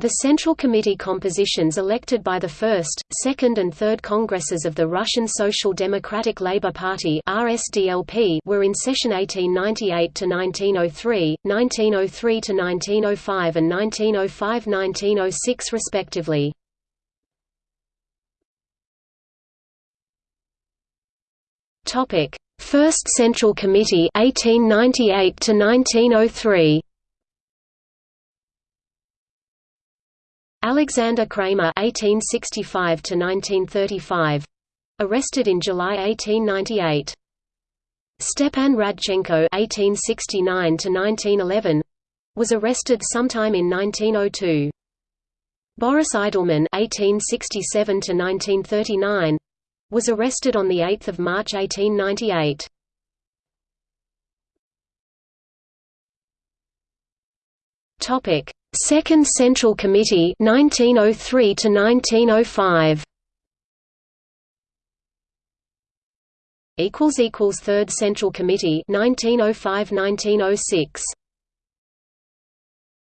The Central Committee compositions elected by the First, Second and Third Congresses of the Russian Social Democratic Labour Party were in session 1898–1903, 1903–1905 and 1905–1906 respectively. First Central Committee 1898 to 1903 Alexander Kramer (1865–1935), arrested in July 1898. Stepan Radchenko (1869–1911), was arrested sometime in 1902. Boris Eidelman (1867–1939), was arrested on the 8th of March 1898. Topic Second Central Committee 1903 to 1905 equals equals Third Central Committee 1905-1906